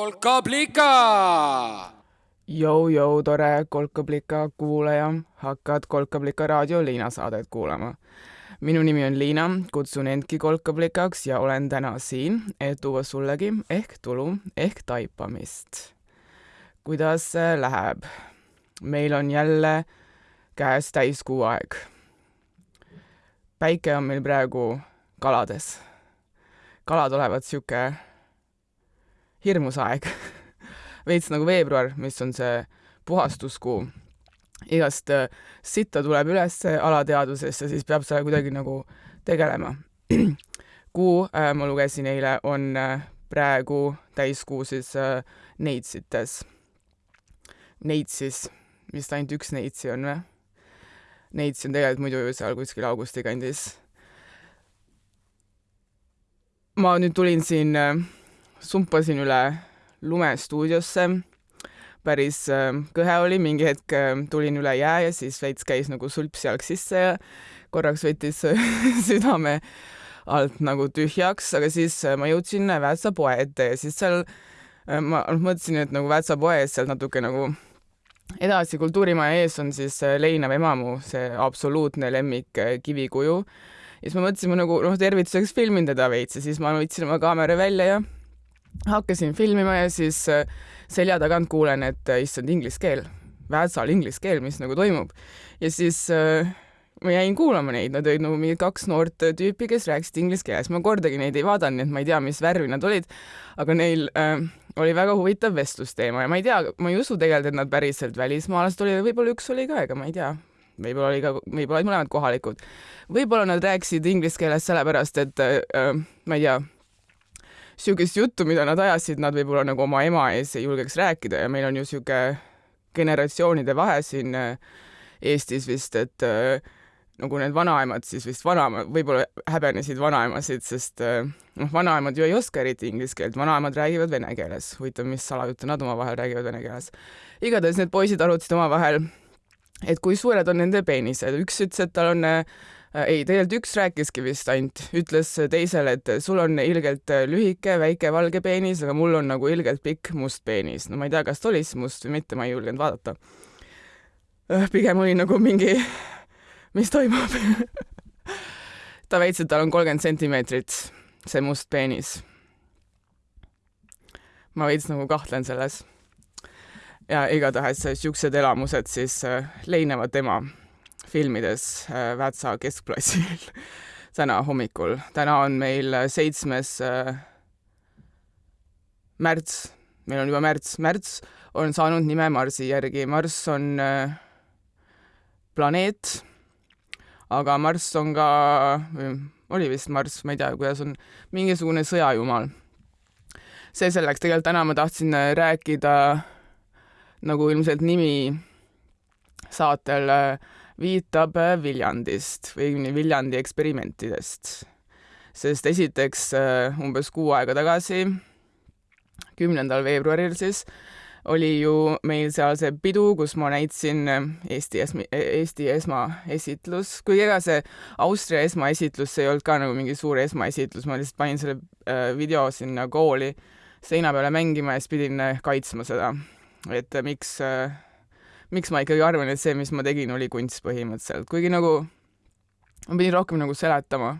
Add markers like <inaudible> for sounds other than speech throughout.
kolkablika. Jou-jou, tore Kolkablika kuulaja, hakkad Kolkablika raadio Liina saadet kuulama. minu nimi on Liina, kutsun endki Kolkablikaks ja olen täna siin, et tuua sullegi ehk tulu ehk taipamist. kuidas läheb? meil on jälle käes täiskuu aeg. päike on meil praegu kalades. kalad olevat sihuke hirmus aeg veits nagu veebruar, mis on see puhastuskuu. igast äh, sitta tuleb üles alateadvusesse, siis peab sellega kuidagi nagu tegelema. <clears throat> kuu, äh, ma lugesin eile, on äh, praegu täiskuu siis Neitsites. Neitsis, vist ainult üks Neitsi on või? Neitsi on tegelikult muidu ju seal kuskil augusti kandis. ma nüüd tulin siin sumpasin üle lume stuudiosse, päris äh, kõhe oli, mingi hetk äh, tulin üle jää ja siis veits käis nagu sulpsjalg sisse ja korraks võttis <laughs> südame alt nagu tühjaks, aga siis äh, ma jõudsin Väätsa poe ette ja siis seal ma noh, mõtlesin, et nagu Väätsa poe ees sealt natuke nagu edasi kultuurimaja ees on siis Leinav emamu, see absoluutne lemmik kivikuju. ja siis ma mõtlesin, ma nagu noh, tervituseks filmin teda veits ja siis ma võtsin oma kaamera välja ja hakkasin filmima ja siis äh, selja tagant kuulen, et äh, issand, inglise keel, Väätsal inglise keel, mis nagu toimub. ja siis äh, ma jäin kuulama neid, nad olid nagu mingid kaks noort tüüpi, kes rääkisid inglise keeles, ma kordagi neid ei vaadanud, nii et ma ei tea, mis värvi nad olid, aga neil äh, oli väga huvitav vestlusteema ja ma ei tea, ma ei usu tegelikult, et nad päriselt välismaalased olid, võib-olla üks oli ka, ega ma ei tea võib-olla oli ka, võib-olla olid mõlemad kohalikud. võib-olla nad rääkisid inglise keeles sellepärast, et äh, ma ei tea, niisugust juttu, mida nad ajasid, nad võib-olla nagu oma ema ees ei julgeks rääkida ja meil on ju niisugune generatsioonide vahe siin äh, Eestis vist, et äh, nagu need vanaemad siis vist vanaema, võib-olla häbenesid vanaemasid, sest äh, noh, vanaemad ju ei oska eriti inglise keelt, vanaemad räägivad vene keeles. huvitav, mis salajutte nad omavahel räägivad vene keeles. igatahes need poisid arutasid omavahel, et kui suured on nende peenised. üks ütles, et tal on Äh, ei, tegelikult üks rääkiski vist ainult, ütles teisele, et sul on ilgelt lühike, väike valge peenis, aga mul on nagu ilgelt pikk must peenis. no ma ei tea, kas ta oli siis must või mitte, ma ei julgenud vaadata. Äh, pigem oli nagu mingi, mis toimub <laughs> ta väitis, et tal on kolmkümmend sentimeetrit, see must peenis. ma veits nagu kahtlen selles. ja igatahes siuksed elamused siis äh, leinevad tema filmides äh, Väätsa keskplassil <laughs> täna hommikul. täna on meil seitsmes äh, märts, meil on juba märts, märts on saanud nime Marsi järgi. Marss on äh, planeet, aga Marss on ka, oli vist Marss, ma ei tea, kuidas on, mingisugune sõjajumal. see selleks, tegelikult täna ma tahtsin rääkida nagu ilmselt nimi saatel äh, viitab äh, Viljandist või Viljandi eksperimentidest. sest esiteks äh, umbes kuu aega tagasi, kümnendal veebruaril siis, oli ju meil seal see pidu, kus ma näitasin äh, Eesti esma, Eesti esmaesitlus, kuigi ega see Austria esmaesitlus, see ei olnud ka nagu mingi suur esmaesitlus, ma lihtsalt panin selle video sinna kooli seina peale mängima ja siis pidin kaitsma seda, et miks äh, miks ma ikkagi arvan, et see, mis ma tegin, oli kunst põhimõtteliselt, kuigi nagu ma pidin rohkem nagu seletama.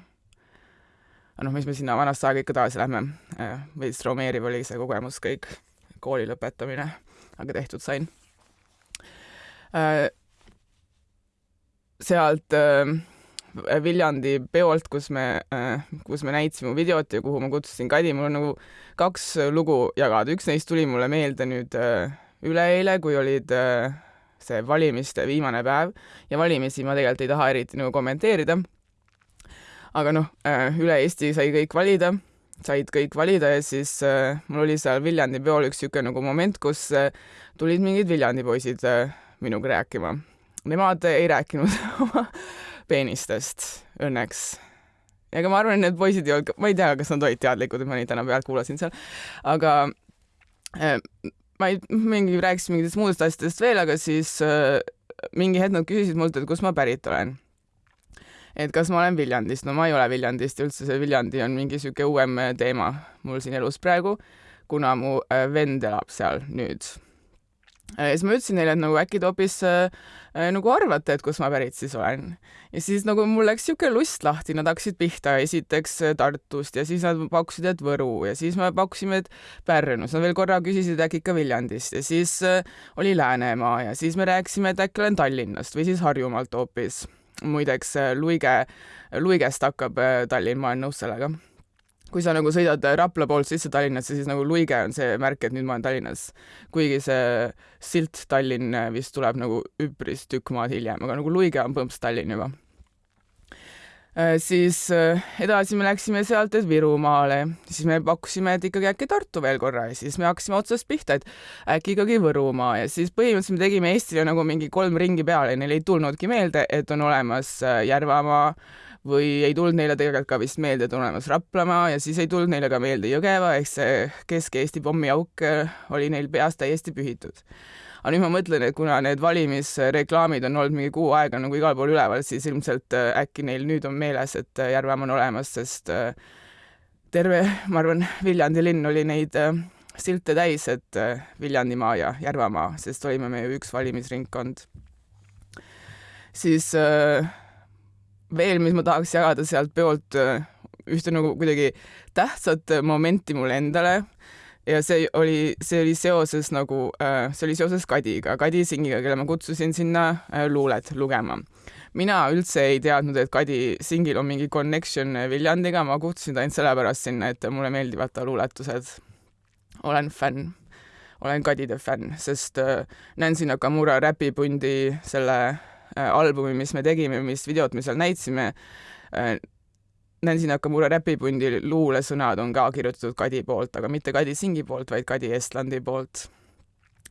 aga noh, mis me sinna vanasse aega ikka tagasi lähme, äh, veits traumeeriv oli see kogemus kõik, kooli lõpetamine, aga tehtud sain. Äh, sealt äh, Viljandi peolt, kus me, kus me näitasime videot ja kuhu ma kutsusin Kadi, mul on nagu kaks lugu jagada, üks neist tuli mulle meelde nüüd üleeile, kui olid see valimiste viimane päev ja valimisi ma tegelikult ei taha eriti nagu kommenteerida. aga noh, äh, üle Eesti sai kõik valida, said kõik valida ja siis äh, mul oli seal Viljandi peol üks niisugune nagu moment, kus äh, tulid mingid Viljandi poisid minuga rääkima. Nemad ei rääkinud <laughs> oma peenistest õnneks ega ma arvan, et need poisid ei olnud, ma ei tea, kas nad olid teadlikud, et ma neid täna pealt kuulasin seal, aga ma ei, mingi rääkisin mingitest muudest asjadest veel, aga siis äh, mingi hetk nad küsisid mult, et kust ma pärit olen. et kas ma olen Viljandist, no ma ei ole Viljandist ja üldse see Viljandi on mingi sihuke uuem teema mul siin elus praegu, kuna mu vend elab seal nüüd ja siis ma ütlesin neile, et nagu äkki te hoopis äh, nagu arvate, et kust ma pärit siis olen. ja siis nagu mul läks niisugune lust lahti, nad hakkasid pihta esiteks Tartust ja siis nad pakkusid, et Võru ja siis me pakkusime, et Pärnus, nad veel korra küsisid äkki ikka Viljandist ja siis äh, oli Läänemaa ja siis me rääkisime, et äkki olen Tallinnast või siis Harjumaalt hoopis. muideks Luige, Luigest hakkab äh, Tallinn, ma olen nõus sellega kui sa nagu sõidad Rapla poolt sisse Tallinnasse, siis nagu Luige on see märk, et nüüd ma olen Tallinnas. kuigi see silt Tallinn vist tuleb nagu üpris tükk maad hiljem, aga nagu Luige on põhimõtteliselt Tallinn juba. Äh, siis äh, edasi me läksime sealt, Virumaale, siis me pakkusime, et ikkagi äkki Tartu veel korra ja siis me hakkasime otsast pihta, et äkki ikkagi Võrumaa ja siis põhimõtteliselt me tegime Eestile nagu mingi kolm ringi peale, neil ei tulnudki meelde, et on olemas äh, Järvamaa või ei tulnud neile tegelikult ka vist meelde, et on olemas Raplamaa ja siis ei tulnud neile ka meelde Jõgeva, ehk see Kesk-Eesti pommiauk äh, oli neil peas täiesti pühitud. aga nüüd ma mõtlen, et kuna need valimisreklaamid on olnud mingi kuu aega nagu igal pool üleval, siis ilmselt äh, äkki neil nüüd on meeles, et äh, Järvemaa on olemas, sest terve, ma arvan, Viljandi linn oli neid silte täis, et Viljandimaa ja Järvamaa, sest olime me ju üks valimisringkond. siis äh, veel, mis ma tahaks jagada sealt peolt, äh, ühte nagu kuidagi tähtsat momenti mulle endale ja see oli, see oli seoses nagu, äh, see oli seoses Kadiga, Kadi Singiga, kelle ma kutsusin sinna äh, luulet lugema. mina üldse ei teadnud, et Kadi Singil on mingi connection Viljandiga, ma kutsusin ta ainult sellepärast sinna, et mulle meeldivad ta luuletused. olen fänn, olen Kadide fänn, sest Nancy Nakamura räpipundi selle Äh, albumi, mis me tegime, mis videot me seal näitasime, äh, Nancy Nakamura räpipundi luulesõnad on ka kirjutatud Kadi poolt, aga mitte Kadi Singi poolt, vaid Kadi Estlandi poolt.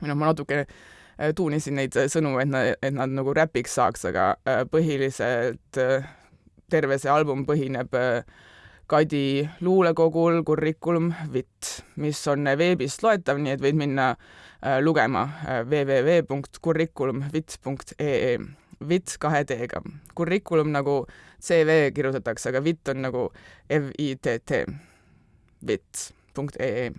noh, ma natuke äh, tuunisin neid sõnu, et nad, et nad nagu räpiks saaks, aga põhiliselt terve see album põhineb Kadi luulekogul Curriculum Vit, mis on veebist loetav, nii et võid minna lugema www.curriculumvit.ee VIT kahe T-ga. Curriculum nagu CV kirjutatakse, aga VIT on nagu V-I-T-T, vit.ee.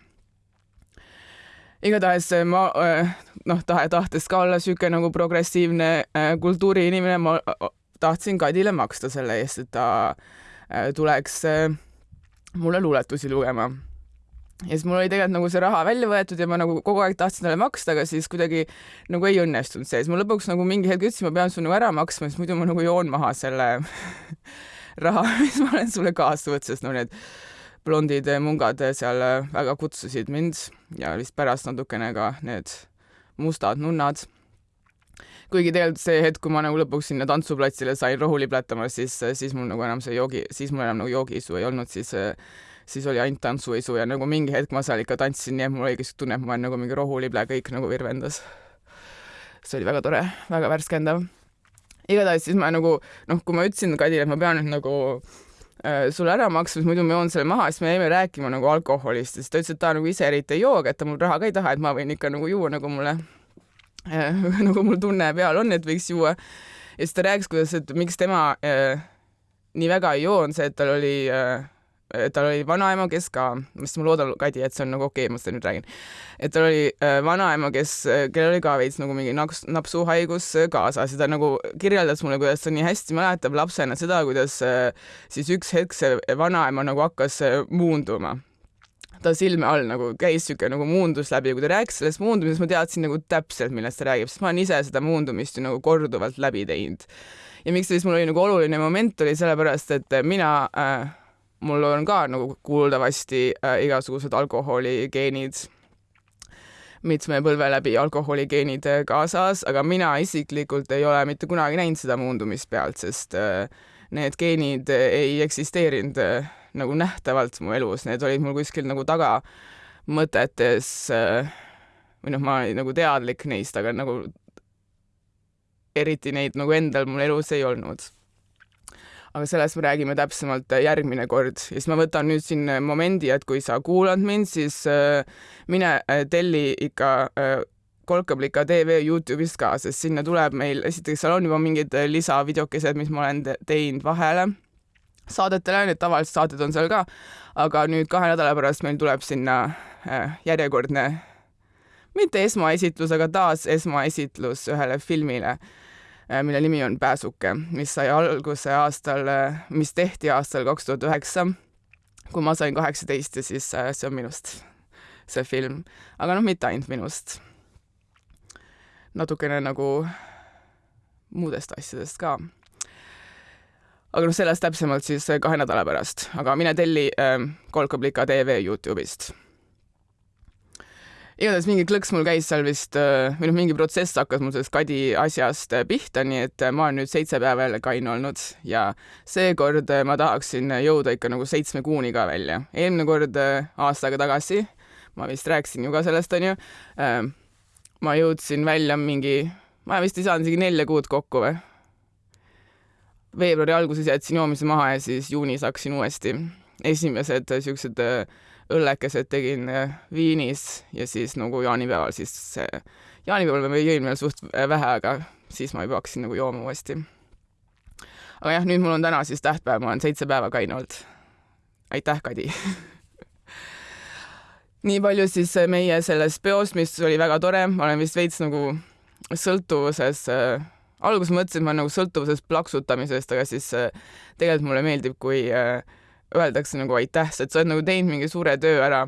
igatahes äh, ma äh, noh, tahe, tahtes ka olla niisugune nagu progressiivne äh, kultuuriinimene, ma tahtsin Kadile maksta selle eest, et ta tuleks mulle luuletusi lugema ja siis mul oli tegelikult nagu see raha välja võetud ja ma nagu kogu aeg tahtsin talle maksta, aga siis kuidagi nagu ei õnnestunud see, siis ma lõpuks nagu mingi hetk ütlesin, ma pean sulle nagu ära maksma, sest muidu ma nagu joon maha selle <laughs> raha, mis ma olen sulle kaasa võtnud, sest no need blondid mungad seal väga kutsusid mind ja vist pärast natukene ka need mustad nunnad. Kuigi tegelikult see hetk, kui ma nagu lõpuks sinna tantsuplatsile sain rohuli plätama, siis, siis mul nagu enam see joogi, siis mul enam nagu joogiisu ei olnud, siis siis oli ainult tantsuisu ja nagu mingi hetk ma seal ikka tantsisin, nii et mul oligi tunne, et ma olen nagu mingi rohulible, kõik nagu virvendas. see oli väga tore, väga värskendav. igatahes siis ma nagu noh, kui ma ütlesin Kadile, et ma pean nüüd nagu äh, sulle ära maksma, siis muidu ma joon selle maha, siis me jäime rääkima nagu alkoholist ja siis ta ütles, et ta nagu ise eriti ei joo, aga et ta mul raha ka ei taha, et ma võin ikka nagu juua, nagu mulle äh, <laughs> nagu mul tunne peal on, et võiks juua. ja siis ta rääkis, kuidas, et miks tema äh, nii väga ei joo, on see, et tal oli äh, tal oli vanaema, kes ka, mis ma loodan, Kadi, et see on nagu okei okay,, ma seda nüüd räägin. et tal oli äh, vanaema, kes, äh, kellel oli ka veits nagu mingi naks, napsuhaigus äh, kaasas ja ta nagu kirjeldas mulle, kuidas ta nii hästi mäletab lapsena seda, kuidas siis üks hetk see vanaema nagu hakkas muunduma ta silme all nagu käis siuke nagu muundus läbi ja kui ta rääkis sellest muundumisest, ma teadsin nagu täpselt, millest ta räägib, sest ma olen ise seda muundumist ju nagu korduvalt läbi teinud. ja miks ta siis mul oli nagu oluline moment, oli sellepärast, et mina äh, mul on ka nagu kuuldavasti äh, igasugused alkoholigeenid, mitme põlve läbi alkoholigeenid kaasas, aga mina isiklikult ei ole mitte kunagi näinud seda muundumist pealt, sest äh, need geenid ei eksisteerinud äh, nagu nähtavalt mu elus, need olid mul kuskil nagu tagamõtetes äh, või noh, ma olin nagu teadlik neist, aga nagu eriti neid nagu endal mul elus ei olnud aga sellest me räägime täpsemalt äh, järgmine kord. Ja siis ma võtan nüüd siin äh, momendi, et kui sa kuulad mind, siis äh, mine telli ikka Kolkablika tv Youtube'ist ka, sest sinna tuleb meil, esiteks seal on juba mingid lisavideokesed, mis ma olen teinud vahele. Saadetele, need tavalised saated on seal ka, aga nüüd kahe nädala pärast meil tuleb sinna järjekordne, mitte esmaesitlus, aga taas esmaesitlus ühele filmile, mille nimi on Pääsuke, mis sai alguse aastal, äh, mis tehti aastal kaks tuhat üheksa, kui ma sain kaheksateist ja siis see on minust, see film. aga noh, mitte ainult minust. natukene nagu muudest asjadest ka aga noh, sellest täpsemalt siis äh, kahe nädala pärast, aga mine telli äh, Kolkablika tv Youtube'ist. Igatahes mingi klõks mul käis seal vist äh, või noh, mingi protsess hakkas mul sellest kadi asjast äh, pihta, nii et ma olen nüüd seitse päeva jälle kaine olnud ja seekord ma tahaksin jõuda ikka nagu seitsme kuuni ka välja. eelmine kord aasta aega tagasi, ma vist rääkisin ju ka sellest, onju, ma jõudsin välja mingi, ma vist ei saanud isegi nelja kuud kokku või veebruari alguses jätsin joomise maha ja siis juunis hakkasin uuesti. esimesed siuksed äh, õllekesed tegin äh, Viinis ja siis nagu jaanipäeval siis see, jaanipäeval ma jõin veel suht äh, vähe, aga siis ma juba hakkasin nagu jooma uuesti. aga jah, nüüd mul on täna siis tähtpäev, ma olen seitse päeva kaine olnud. aitäh, Kadi <laughs> nii palju siis meie sellest peost, mis oli väga tore, ma olen vist veits nagu sõltuvuses äh, alguses mõtlesin, et ma olen nagu sõltuvuses plaksutamisest, aga siis äh, tegelikult mulle meeldib, kui äh, öeldakse nagu aitäh, et sa oled nagu teinud mingi suure töö ära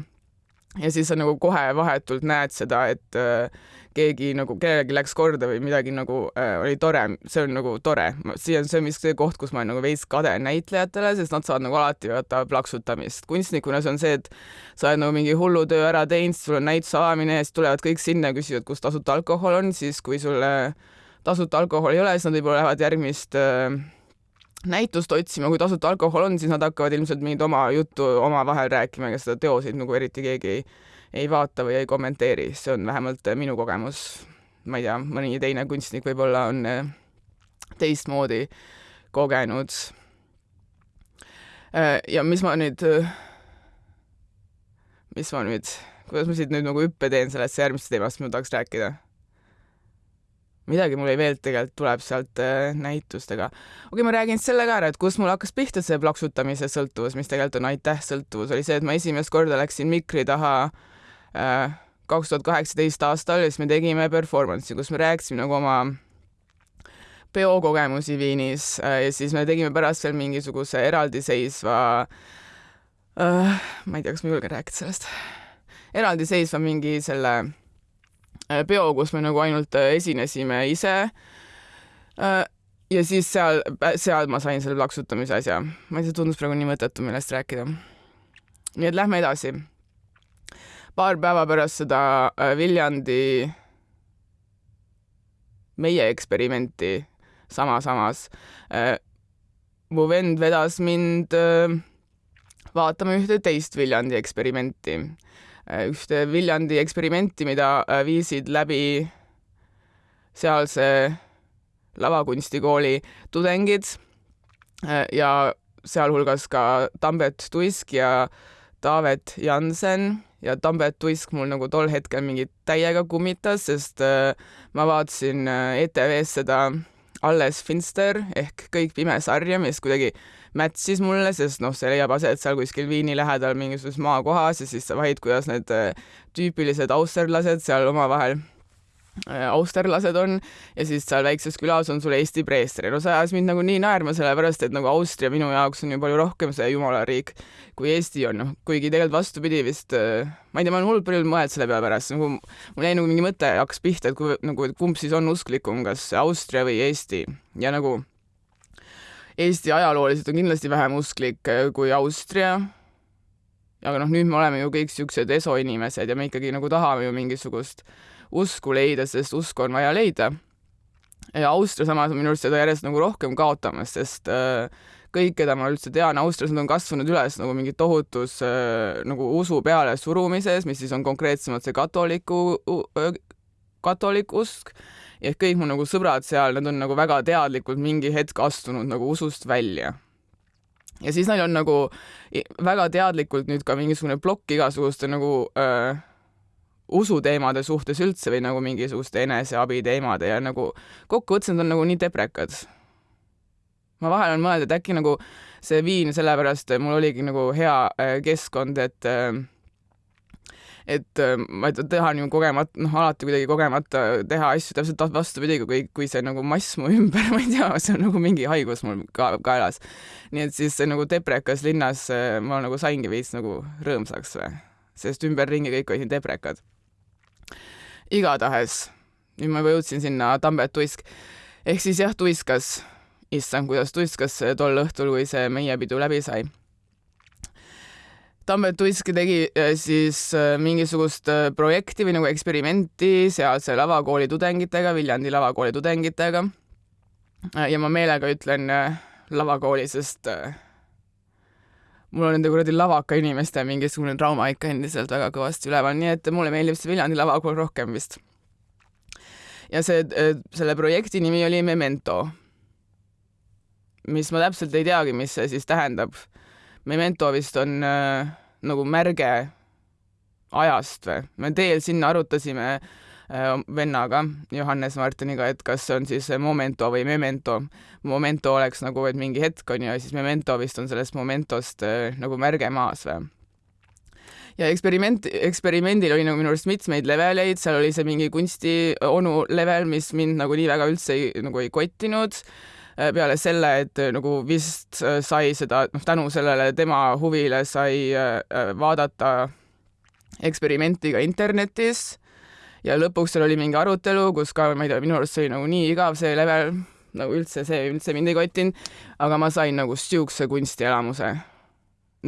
ja siis sa nagu kohe vahetult näed seda, et äh, keegi nagu, kellelegi läks korda või midagi nagu äh, oli tore, see on nagu tore. see on, see vist see koht, kus ma olen nagu veits kade näitlejatele, sest nad saavad nagu alati vaata plaksutamist. kunstnikuna see on see, et sa oled nagu mingi hullu töö ära teinud, sul on näituse avamine ja siis tulevad kõik sinna ja küsivad, kus tasuta alkohol on, siis kui sulle tasuta alkoholi ei ole, siis nad võib-olla lähevad järgmist äh, näitust otsima, kui tasuta alkohol on, siis nad hakkavad ilmselt mingit oma juttu omavahel rääkima, ega seda teoseid nagu eriti keegi ei, ei vaata või ei kommenteeri, see on vähemalt äh, minu kogemus. ma ei tea, mõni teine kunstnik võib-olla on äh, teistmoodi kogenud. Äh, ja mis ma nüüd, mis ma nüüd, kuidas ma siit nüüd nagu hüppe teen sellesse järgmisse teemasse, ma tahaks rääkida midagi mul ei meeldi, tegelikult tuleb sealt äh, näitustega. okei okay,, ma räägin selle ka ära, et kust mul hakkas pihta see plaksutamise sõltuvus, mis tegelikult on aitäh sõltuvus, oli see, et ma esimest korda läksin mikri taha äh, kaks tuhat kaheksateist aastal ja siis me tegime performance'i, kus me rääkisime nagu oma peokogemusi Viinis äh, ja siis me tegime pärast veel mingisuguse eraldiseisva äh,, ma ei tea, kas ma julgen rääkida sellest, eraldiseisva mingi selle Äh, peo, kus me nagu ainult äh, esinesime ise. Äh, ja siis seal, seal ma sain selle plaksutamise asja. ma ei tea, tundus praegu nii mõttetu, millest rääkida. nii et lähme edasi. paar päeva pärast seda Viljandi meie eksperimenti sama samas mu vend vedas mind vaatama ühte teist Viljandi eksperimenti Äh, ühte Viljandi eksperimenti, mida äh, viisid läbi sealse lavakunstikooli tudengid äh, ja sealhulgas ka Tambet Tuisk ja Taavet Jansen. Ja Tambet Tuisk mul nagu tol hetkel mingi täiega kummitas, sest ma vaatasin ETV-s seda Alles Finster ehk Kõik pime sarja, mis kuidagi match'is mulle, sest noh, see leiab aset seal kuskil Viini lähedal mingisuguses maakohas ja siis sa vahid, kuidas need äh, tüüpilised austerlased seal omavahel äh, austerlased on. Ja siis seal väikses külas on sul Eesti preester ja no see ajas mind nagu nii naerma, sellepärast et nagu Austria minu jaoks on ju palju rohkem see jumalariik kui Eesti on, noh, kuigi tegelikult vastupidi vist, äh, ma ei tea, ma olen hullult palju mõelnud selle peale pärast, nagu mul jäi nagu mingi mõte hakkas pihta, et kui nagu, et kumb siis on usklikum, kas Austria või Eesti. Ja nagu Eesti ajalooliselt on kindlasti vähem usklik äh, kui Austria. aga noh, nüüd me oleme ju kõik siuksed esoinimesed ja me ikkagi nagu tahame ju mingisugust usku leida, sest usku on vaja leida. ja Austria samas on minu arust seda järjest nagu rohkem kaotamas, sest äh, kõik, keda ma üldse tean Austrias, nad on kasvanud üles nagu mingi tohutus äh, nagu usu peale surumises, mis siis on konkreetsemalt see katoliku, katolik usk ehk kõik mu nagu sõbrad seal, nad on nagu väga teadlikult mingi hetk astunud nagu usust välja. ja siis neil on nagu väga teadlikult nüüd ka mingisugune plokk igasuguste nagu öö, usuteemade suhtes üldse või nagu mingisuguste eneseabiteemade ja nagu kokkuvõttes nad on nagu nii deprekad. ma vahel olen mõelnud, et äkki nagu see viin sellepärast mul oligi nagu hea keskkond, et äh, et äh, ma ei tea, teha nagu kogemata, noh, alati kuidagi kogemata teha asju täpselt vastupidi, kui, kui see nagu mass mu <laughs> ümber, ma ei tea, see on nagu mingi haigus mul ka kaelas. nii et siis see nagu deprekas linnas ma nagu saingi veits nagu rõõmsaks või, sest ümberringi kõik olid deprekad igatahes, nüüd ma juba jõudsin sinna Tambet tuisk. ehk siis jah, tuiskas, issand, kuidas tuiskas tol õhtul, kui see meie pidu läbi sai. Tambet Tuisk tegi äh, siis äh, mingisugust äh, projekti või nagu eksperimenti sealse lavakooli tudengitega, Viljandi lavakooli tudengitega. ja ma meelega ütlen lavakooli, sest mul on nende kuradi lavaka inimeste mingisugune trauma ikka endiselt väga kõvasti üleval, nii et mulle meeldib see Viljandi lavakool rohkem vist. ja see, selle projekti nimi oli Memento. mis ma täpselt ei teagi, mis see siis tähendab. Memento vist on äh, nagu märge ajast või? me teel sinna arutasime äh, vennaga, Johannes Martiniga, et kas see on siis momento või memento. Momento oleks nagu, et mingi hetk on ju, ja siis memento vist on sellest momentost äh, nagu märge maas või ja eksperiment, eksperimendil oli nagu minu arust mitmeid leveleid, seal oli see mingi kunstionu level, mis mind nagu nii väga üldse ei, nagu ei kottinud äh, peale selle, et nagu vist sai seda, noh, tänu sellele tema huvile sai vaadata eksperimenti ka internetis ja lõpuks seal oli mingi arutelu, kus ka, ma ei tea, minu arust see oli nagu nii igav, see level, nagu üldse see üldse mind ei kottinud, aga ma sain nagu siukse kunstielamuse,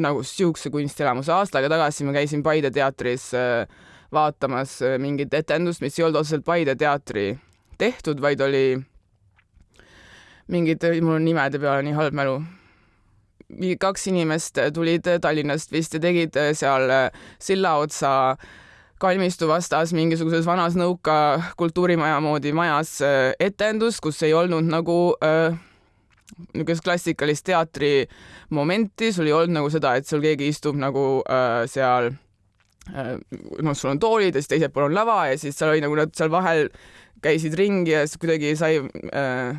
nagu siukse kunstielamuse. aasta aega tagasi ma käisin Paide teatris äh, vaatamas äh, mingit etendust, mis ei olnud otseselt Paide teatri tehtud, vaid oli mingid, mul on nimede peale nii halb mälu, kaks inimest tulid Tallinnast vist ja tegid seal silla otsa kalmistu vastas mingisuguses vanas nõuka kultuurimaja moodi majas äh, etendus, kus ei olnud nagu äh, niisugust klassikalist teatri momenti, sul ei olnud nagu seda, et sul keegi istub nagu äh, seal äh, noh, sul on toolid ja siis teisel pool on lava ja siis seal oli nagu nad seal vahel käisid ringi ja siis kuidagi sai äh,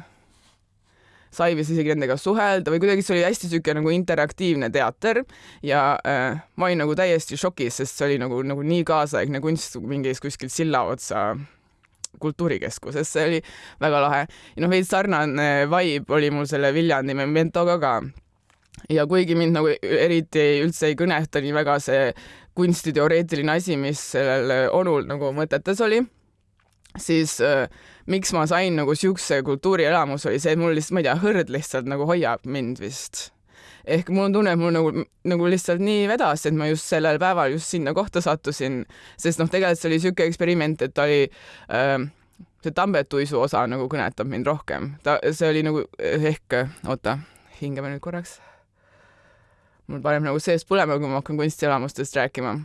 sai vist isegi nendega suhelda või kuidagi see oli hästi niisugune nagu interaktiivne teater ja äh, ma olin nagu täiesti šokis, sest see oli nagu, nagu nii kaasaegne kunst mingis kuskil silla otsa kultuurikeskuses, see oli väga lahe. ja noh, veits sarnane vibe oli mul selle Viljandi Mementoga ka. ja kuigi mind nagu eriti üldse ei kõneta nii väga see kunstiteoreetiline asi, mis sellel onul nagu mõtetes oli, siis äh, miks ma sain nagu siukse kultuurielamuse, oli see, et mul lihtsalt, ma ei tea, hõrd lihtsalt nagu hoiab mind vist. ehk mul on tunne, et mul nagu, nagu lihtsalt nii vedas, et ma just sellel päeval just sinna kohta sattusin, sest noh, tegelikult see oli siuke eksperiment, et ta oli äh, see Tambetuisu osa nagu kõnetab mind rohkem. ta, see oli nagu ehk, oota, hingame nüüd korraks. mul paneb nagu sees põlema, kui ma hakkan kunstielamustest rääkima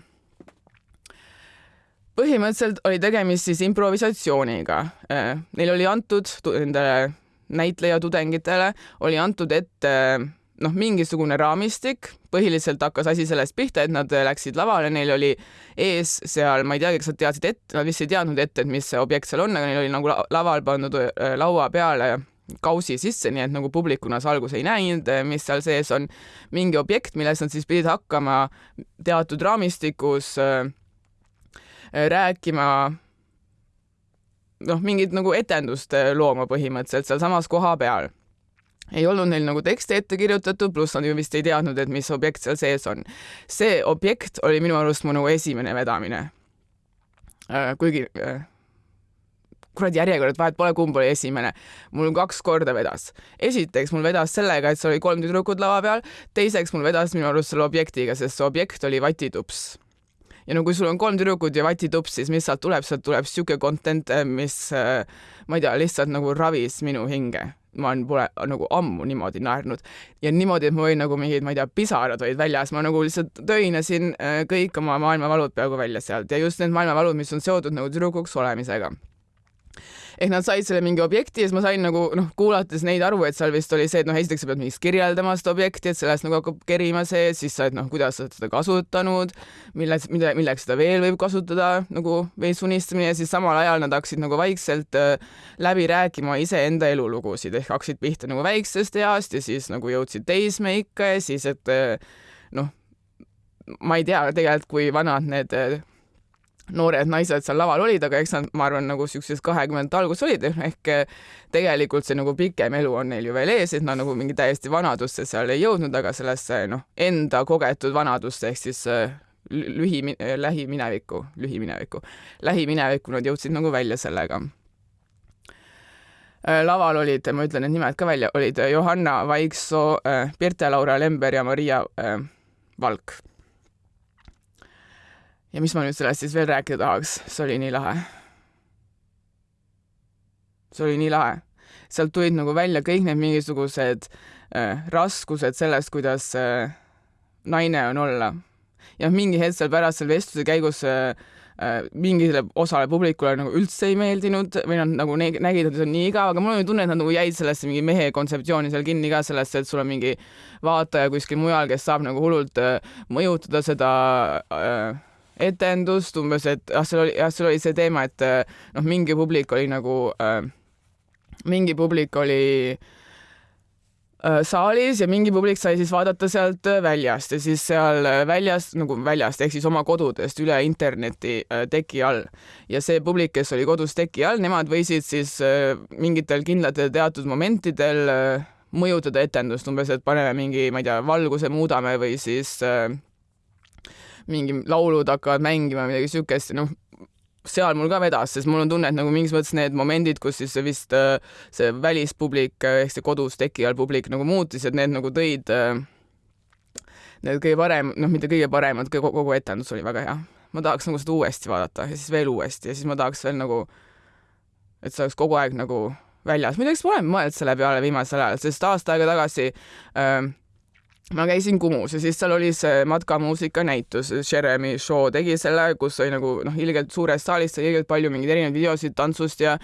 põhimõtteliselt oli tegemist siis improvisatsiooniga. Äh, neil oli antud nendele näitleja tudengitele oli antud ette noh, mingisugune raamistik, põhiliselt hakkas asi sellest pihta, et nad läksid lavale, neil oli ees seal, ma ei teagi, kas nad teadsid ette, nad vist ei teadnud ette, et mis see objekt seal on, aga neil oli nagu laval pandud äh, laua peale kausi sisse, nii et nagu publikuna sa alguses ei näinud, mis seal sees on. mingi objekt, milles nad siis pidid hakkama teatud raamistikus äh, Äh, rääkima noh, mingit nagu etendust looma põhimõtteliselt sealsamas kohapeal. ei olnud neil nagu tekste ette kirjutatud, pluss nad ju vist ei teadnud, et mis objekt seal sees on. see objekt oli minu arust mu nagu esimene vedamine. Äh, kuigi äh, kuradi järjekord, vahet pole, kumb oli esimene. mul kaks korda vedas. esiteks mul vedas sellega, et seal oli kolm tüdrukut lava peal, teiseks mul vedas minu arust selle objektiga, sest see objekt oli vatitups ja no kui sul on kolm tüdrukut ja vatitups, siis mis sealt tuleb, sealt tuleb siuke content, eh, mis eh, ma ei tea, lihtsalt nagu ravis minu hinge. ma olen, pole nagu ammu niimoodi naernud. Ja niimoodi, et ma võin nagu mingid, ma ei tea, pisarad olid väljas, ma nagu lihtsalt töinasin eh, kõik oma maailmavalud peaaegu välja sealt. Ja just need maailmavalud, mis on seotud nagu tüdrukuks olemisega ehk nad said selle mingi objekti ja siis ma sain nagu noh, kuulates neid aru, et seal vist oli see, et noh, esiteks sa pead mingist kirjeldama seda objekti, et sellest nagu hakkab kerima see, siis sa, et noh, kuidas sa oled seda kasutanud, milles, mille, milleks seda veel võib kasutada nagu veits unistamine ja siis samal ajal nad hakkasid nagu vaikselt äh, läbi rääkima iseenda elulugusid. Ehk hakkasid pihta nagu väiksest east ja siis nagu jõudsid teismeikka ja siis, et äh, noh, ma ei tea tegelikult, kui vanad need äh, noored naised seal laval olid, aga eks nad, ma arvan, nagu siukses kahekümnendate alguses olid, ehk eh, tegelikult see nagu pikem elu on neil ju veel ees, et nad nagu mingi täiesti vanadusse seal ei jõudnud, aga sellesse noh, enda kogetud vanadusse ehk siis eh, lühi, lähiminevikku, lühiminevikku, lähiminevikku nad jõudsid nagu välja sellega. Eh, laval olid, ma ütlen need nimed ka välja, olid Johanna Vaiksoo, Pirte-Laura Lember ja Maria Valk ja mis ma nüüd sellest siis veel rääkida tahaks, see oli nii lahe. see oli nii lahe. sealt tulid nagu välja kõik need mingisugused äh, raskused sellest, kuidas äh, naine on olla. ja mingi hetk seal pärast selle vestluse käigus äh, äh, mingile osale publikule nagu üldse ei meeldinud või nad nagu nägid, et see on nii igav, aga mul oli tunne, et nad nagu jäid sellesse mingi mehe kontseptsiooni seal kinni ka sellesse, et sul on mingi vaataja kuskil mujal, kes saab nagu hullult äh, mõjutada seda äh, etendust umbes, et ah, seal oli, jah, seal oli see teema, et äh, noh, mingi publik oli nagu äh,, mingi publik oli äh, saalis ja mingi publik sai siis vaadata sealt väljast ja siis seal väljas nagu väljast ehk siis oma kodudest üle interneti äh, teki all. Ja see publik, kes oli kodus teki all, nemad võisid siis äh, mingitel kindlatel teatud momentidel äh, mõjutada etendust umbes, et paneme mingi, ma ei tea, valguse muudame või siis äh, mingi laulud hakkavad mängima, midagi siukest, noh, seal mul ka vedas, sest mul on tunne, et nagu mingis mõttes need momendid, kus siis vist äh, see välispublik äh, ehk see kodus teki all publik nagu muutis, et need nagu tõid äh, need kõige parem, noh, mitte kõige paremad, kogu etendus oli väga hea. ma tahaks nagu seda uuesti vaadata ja siis veel uuesti ja siis ma tahaks veel nagu, et see oleks kogu aeg nagu väljas. muideks ma olen mõelnud selle peale viimasel ajal, sest aasta aega tagasi äh, ma käisin Kumus ja siis seal oli see matkamuusika näitus, Jeremy Shaw tegi selle, kus oli nagu noh, ilgelt suurest saalist sai ilgelt palju mingeid erinevaid videosid tantsust ja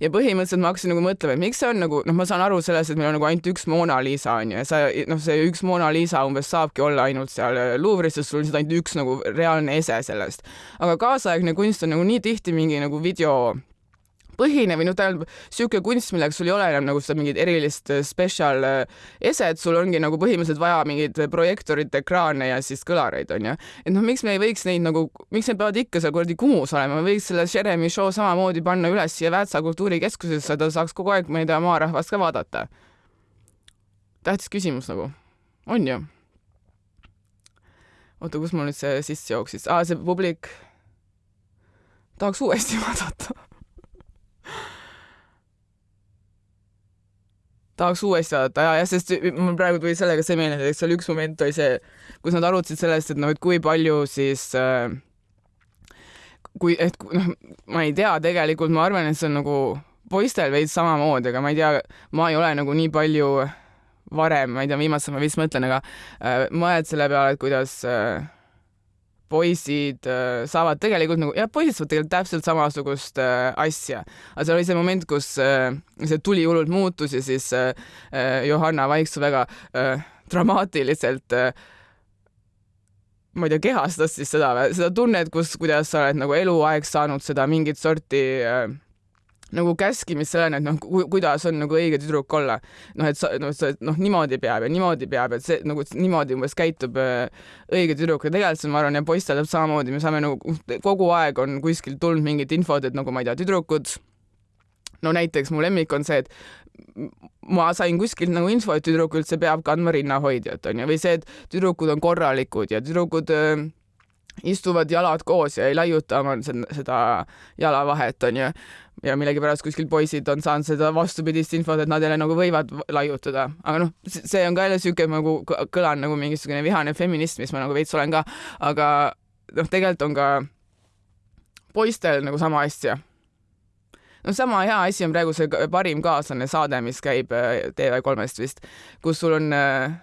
ja põhimõtteliselt ma hakkasin nagu mõtlema, et miks see on nagu noh, ma saan aru sellest, et meil on nagu ainult üks Mona Lisa on ju ja sa noh, see üks Mona Lisa umbes saabki olla ainult seal Louvre'is, sest sul on lihtsalt ainult üks nagu reaalne ese sellest. aga kaasaegne kunst on nagu nii tihti mingi nagu video põhine või noh, tähendab sihuke kunst, milleks sul ei ole enam nagu seda mingit erilist äh, special äh, eset, sul ongi nagu põhimõtteliselt vaja mingit projektorit, ekraane ja siis kõlareid onju. et noh, miks me ei võiks neid nagu, miks need peavad ikka seal kuradi Kumus olema, me võiks selle Jeremy show samamoodi panna üles siia Väätsa kultuurikeskusesse, ta saaks kogu aeg, ma ei tea, maarahvast ka vaadata. tähtis küsimus nagu, on ju? oota, kus mul nüüd see sisse jooksis, aa, see publik tahaks uuesti <laughs> vaadata tahaks uuesti vaadata. Ja, jah, sest mul praegu tuli sellega see meelde, et seal üks moment oli see, kus nad arutasid sellest, et noh, et kui palju siis äh, kui, et noh, ma ei tea, tegelikult ma arvan, et see on nagu poistel veits samamoodi, aga ma ei tea, ma ei ole nagu nii palju varem, ma ei tea, viimasel ma vist mõtlen, aga äh, mõeled selle peale, et kuidas äh, poisid äh, saavad tegelikult nagu, jah, poisid saavad tegelikult täpselt samasugust äh, asja. aga seal oli see moment, kus äh, see tuli hullult muutus ja siis äh, äh Johanna Vaiksoo väga äh, dramaatiliselt äh, ma ei tea, kehastas siis seda, seda tunnet, kus, kuidas sa oled nagu eluaeg saanud seda mingit sorti äh, nagu käskimist selleni, et noh ku,, kuidas on nagu õige tüdruk olla. noh, et sa, noh, sa, noh, niimoodi peab ja niimoodi peab, et see nagu niimoodi umbes käitub äh, õige tüdruk. ja tegelikult ma arvan, ja poistel täpselt samamoodi, me saame nagu kogu aeg on kuskilt tulnud mingit infot, et nagu ma ei tea, tüdrukud. no näiteks mu lemmik on see, et ma sain kuskilt nagu info, et tüdruk üldse peab kandma rinnahoidjat, onju, või see, et tüdrukud on korralikud ja tüdrukud äh, istuvad jalad koos ja ei laiuta oma seda jalavahet, onju ja millegipärast kuskil poisid on saanud seda vastupidist infot, et nad jälle nagu võivad laiutada, aga noh, see on ka jälle siuke nagu kõlan nagu mingisugune vihane feminist, mis ma nagu veits olen ka, aga noh, tegelikult on ka poistel nagu sama asja. no sama hea asi on praegu see parim kaaslane saade, mis käib äh, TV3-st vist, kus sul on äh,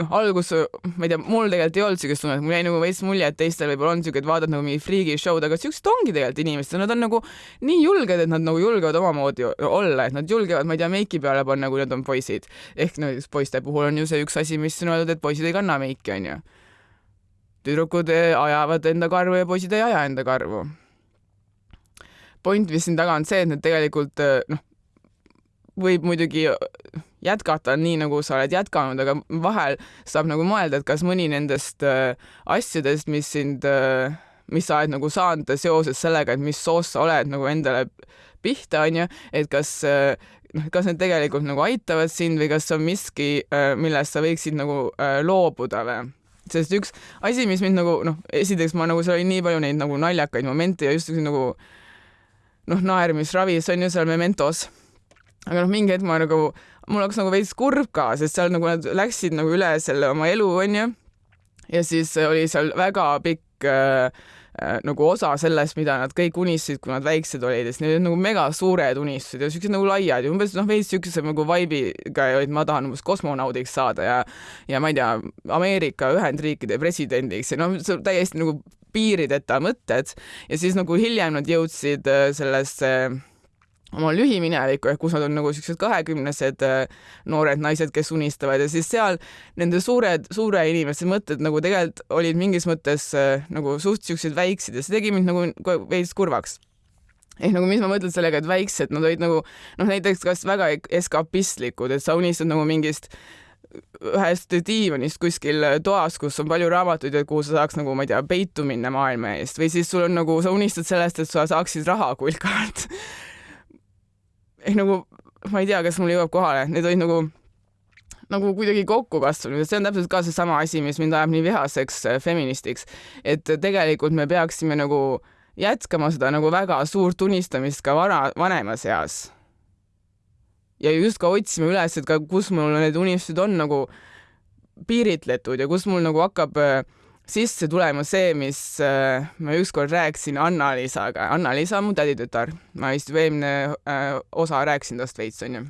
noh, algus, ma ei tea, mul tegelikult ei olnud siukest tunnet, mul jäi nagu veits mulje, et teistel võib-olla on siuke, et vaatad nagu mingi friigi show'd, aga siuksed ongi tegelikult inimesed, nad on nagu nii julged, et nad nagu julgevad omamoodi olla, et nad julgevad, ma ei tea, meiki peale panna, kui nad on poisid. ehk no, poiste puhul on ju see üks asi, mis on öeldud, et poisid ei kanna meiki, onju. tüdrukud ajavad enda karvu ja poisid ei aja enda karvu. point, mis siin taga on see, et nad tegelikult noh, võib muidugi jätkata nii, nagu sa oled jätkanud, aga vahel saab nagu mõelda, et kas mõni nendest äh, asjadest, mis sind äh,, mis sa oled nagu saanud seoses sellega, et mis soost sa oled nagu endale pihta, onju, et kas äh, noh, kas need tegelikult nagu aitavad sind või kas on miski, millest sa võiksid nagu loobuda või? sest üks asi, mis mind nagu noh, esiteks ma nagu seal oli nii palju neid nagu naljakaid momente ja just nagu noh, naermisravis on ju seal Mementos aga noh, mingi hetk ma nagu, mul hakkas nagu veits kurb ka, sest seal nagu nad läksid nagu üle selle oma elu, onju. ja siis oli seal väga pikk äh, äh, nagu osa sellest, mida nad kõik unistasid, kui nad väiksed olid, sest need olid nagu mega suured unistused ja siuksed nagu laiad ja umbes noh, veits siukese nagu vibe'iga, et ma tahan umbes kosmonaudiks saada ja ja ma ei tea, Ameerika Ühendriikide presidendiks ja noh, täiesti nagu piirideta mõtted ja siis nagu hiljem nad jõudsid äh, sellesse äh, oma lühiminevikku ehk kus nad on nagu siuksed kahekümnesed äh, noored naised, kes unistavad ja siis seal nende suured, suure inimeste mõtted nagu tegelikult olid mingis mõttes äh, nagu suht siuksed väiksed ja see tegi mind nagu veits kurvaks. Ehk nagu mis ma mõtlen sellega, et väiksed, nad olid nagu noh, näiteks kas väga eskapistlikud, et sa unistad nagu mingist ühest diivanist kuskil toas, kus on palju raamatuid ja kuhu sa saaks nagu, ma ei tea, peitu minna maailma eest. Või siis sul on nagu, sa unistad sellest, et sa saaksid raha kulkalt ehk nagu ma ei tea, kas mul jõuab kohale, need olid nagu nagu kuidagi kokku kasvanud. See on täpselt ka seesama asi, mis mind ajab nii vihaseks äh, feministiks, et tegelikult me peaksime nagu jätkama seda nagu väga suurt unistamist ka vana, vanemas eas. ja just ka otsima üles, et ka kus mul need unistused on nagu piiritletud ja kus mul nagu hakkab äh, sisse tulema see, mis äh, ma ükskord rääkisin Anna-Liisaga. Anna-Liisa on mu täditütar, ma vist eelmine äh, osa rääkisin tast veits, onju.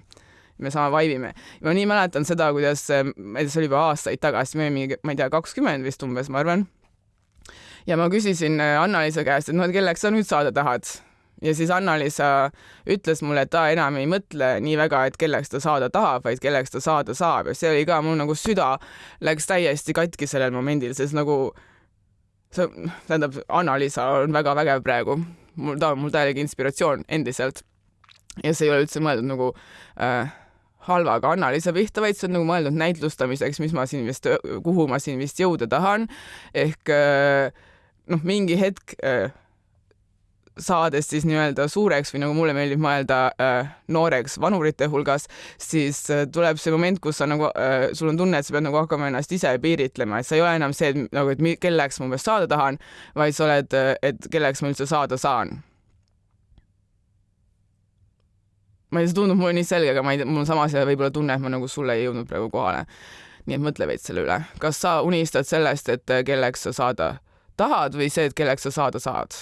me sama vaibime. ma nii mäletan seda, kuidas äh,, ma ei tea, see oli juba aastaid tagasi, me olime, ma ei tea, kakskümmend vist umbes, ma arvan. ja ma küsisin äh, Anna-Liisa käest, et noh, et kelleks sa nüüd saada tahad ja siis Anna-Liisa ütles mulle, et ta enam ei mõtle nii väga, et kelleks ta saada tahab, vaid kelleks ta saada saab ja see oli ka mul nagu süda läks täiesti katki sellel momendil, sest nagu see, tähendab, Anna-Liisa on väga vägev praegu, mul, ta on mul täielik inspiratsioon endiselt. ja see ei ole üldse mõeldud nagu äh, halvaga Anna-Liisa pihta, vaid see on nagu mõeldud näitlustamiseks, mis ma siin vist, kuhu ma siin vist jõuda tahan. ehk äh, noh, mingi hetk äh, saades siis nii-öelda suureks või nagu mulle meeldib mõelda äh, nooreks vanurite hulgas, siis äh, tuleb see moment, kus sa nagu äh,, sul on tunne, et sa pead nagu hakkama ennast ise piiritlema, et sa ei ole enam see, et nagu, et kelleks ma umbes saada tahan, vaid sa oled, et kelleks ma üldse saada saan. ma ei see tundub mulle nii selge, aga ma ei tea, mul samas võib-olla tunne, et ma nagu sulle ei jõudnud praegu kohale. nii et mõtle veits selle üle, kas sa unistad sellest, et kelleks sa saada tahad või see, et kelleks sa saada saad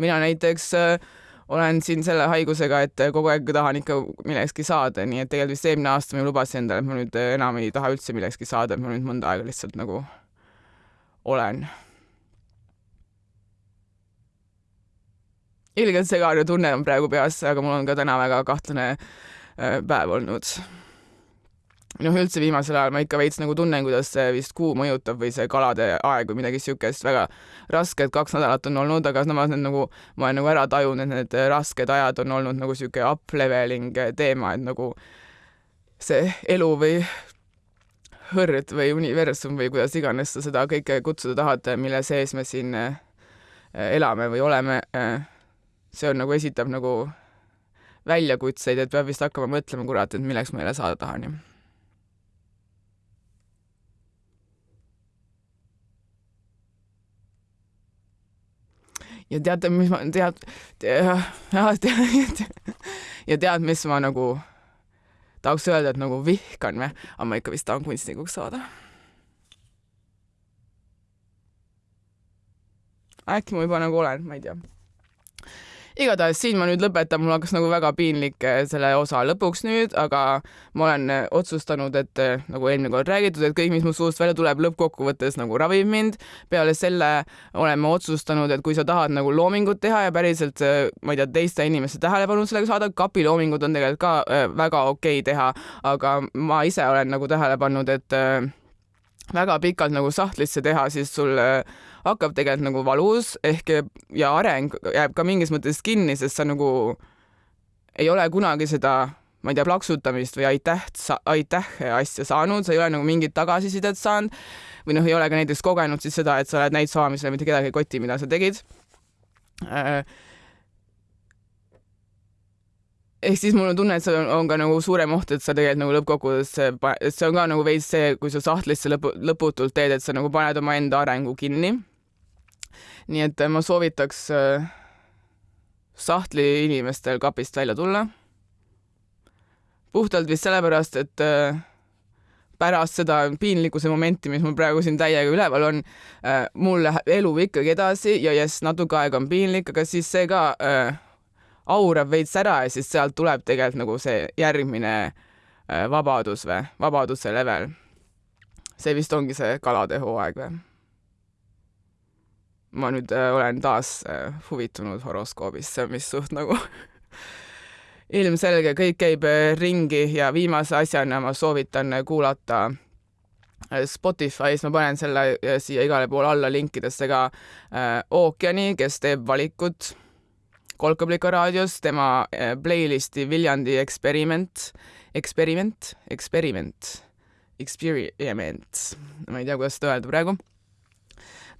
mina näiteks äh, olen siin selle haigusega, et kogu aeg tahan ikka millekski saada, nii et tegelikult vist eelmine aasta ma lubasin endale, et ma nüüd enam ei taha üldse millekski saada, et ma nüüd mõnda aega lihtsalt nagu olen. ilgelt segane tunne on praegu peas, aga mul on ka täna väga kahtlane äh, päev olnud noh, üldse viimasel ajal ma ikka veits nagu tunnen, kuidas see vist kuu mõjutab või see kalade aeg või midagi siukest, väga rasked kaks nädalat on olnud, aga samas need nagu, ma olen nagu ära tajunud, et need rasked ajad on olnud nagu siuke up-leveling teema, et nagu see elu või hõrd või universum või kuidas iganes sa seda kõike kutsuda tahad, mille sees me siin eh, elame või oleme, eh, see on nagu, esitab nagu väljakutseid, et peab vist hakkama mõtlema, kurat, et milleks ma jälle saada tahan ja teate, mis ma tead, <laughs> tead, ja tead, mis ma nagu tahaks öelda, et nagu vihkan või, aga ma ikka vist tahan kunstnikuks saada. äkki ma juba nagu olen, ma ei tea. Igatahes siin ma nüüd lõpetan, mul hakkas nagu väga piinlik äh, selle osa lõpuks nüüd, aga ma olen äh, otsustanud, et äh, nagu eelmine kord räägitud, et kõik, mis mu suust välja tuleb, lõppkokkuvõttes nagu ravib mind. peale selle olen ma otsustanud, et kui sa tahad nagu loomingut teha ja päriselt, ma ei tea, teiste inimeste tähelepanu sellega saada, kapiloomingud on tegelikult ka väga okei okay teha, aga ma ise olen nagu tähele pannud, et väga pikalt nagu sahtlisse teha, siis sul hakkab tegelikult nagu valus ehk ja areng jääb ka mingis mõttes kinni, sest sa nagu ei ole kunagi seda, ma ei tea, plaksutamist või aitäh, aitäh asja saanud, sa ei ole nagu mingit tagasisidet saanud või noh, ei ole ka näiteks kogenud siis seda, et sa oled näinud saamisele, mitte kedagi ei koti, mida sa tegid. Äh, ehk siis mul on tunne, et see on, on ka nagu suurem oht, et sa tegelikult nagu lõppkokkuvõttes, see on ka nagu veits see, kui sa sahtlisse lõpu, lõputult teed, et sa nagu paned omaenda arengu kinni nii et äh, ma soovitaks äh, sahtli inimestel kapist välja tulla. puhtalt vist sellepärast, et äh, pärast seda piinlikkuse momenti, mis mul praegu siin täiega üleval on, mul läheb elu ikkagi edasi ja jess, natuke aega on piinlik, aga siis see ka äh, aurab veits ära ja siis sealt tuleb tegelikult nagu see järgmine äh, vabadus või, vabaduse level. see vist ongi see kalade hooaeg või? ma nüüd äh, olen taas äh, huvitunud horoskoobist, see on vist suht nagu <laughs> ilmselge, kõik käib ringi ja viimase asjana ma soovitan kuulata Spotify's, ma panen selle siia igale poole alla linkidesse ka äh, Ookeani, kes teeb valikut Kolkablika raadios, tema äh, playlisti Viljandi eksperiment, eksperiment, eksperiment, experiment, ma ei tea, kuidas seda öelda praegu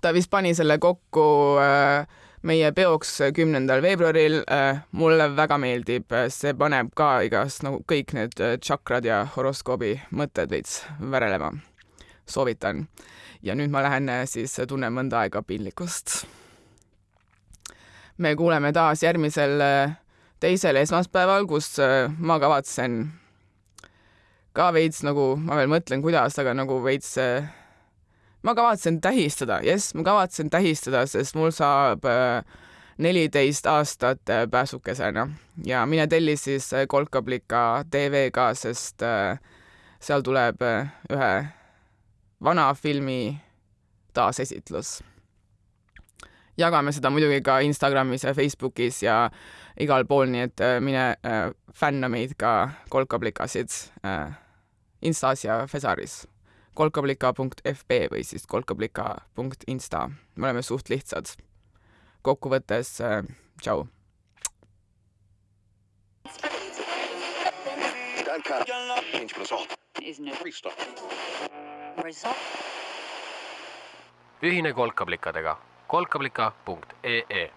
ta vist pani selle kokku äh, meie peoks kümnendal veebruaril äh,. mulle väga meeldib, see paneb ka igast nagu kõik need tšakrad ja horoskoobi mõtted veits värelema. soovitan. ja nüüd ma lähen siis tunnen mõnda aega piinlikkust. Me kuuleme taas järgmisel teisel esmaspäeval, kus ma kavatsen ka veits nagu, ma veel mõtlen, kuidas, aga nagu veits ma kavatsen tähistada, jess, ma kavatsen tähistada, sest mul saab äh, neliteist aastat äh, pääsukesena ja mine telli siis äh, Kolkablika tv-ga, sest seal tuleb ühe vana filmi taasesitlus. Jagame seda muidugi ka Instagramis ja Facebookis ja igal pool, nii et mine fänna meid ka kolkablikasid Instas ja Fesaris kolkablika.fb või siis kolkablika.insta. me oleme suht lihtsad. kokkuvõttes äh, tšau. ühine kolkablikadega kolkablika.ee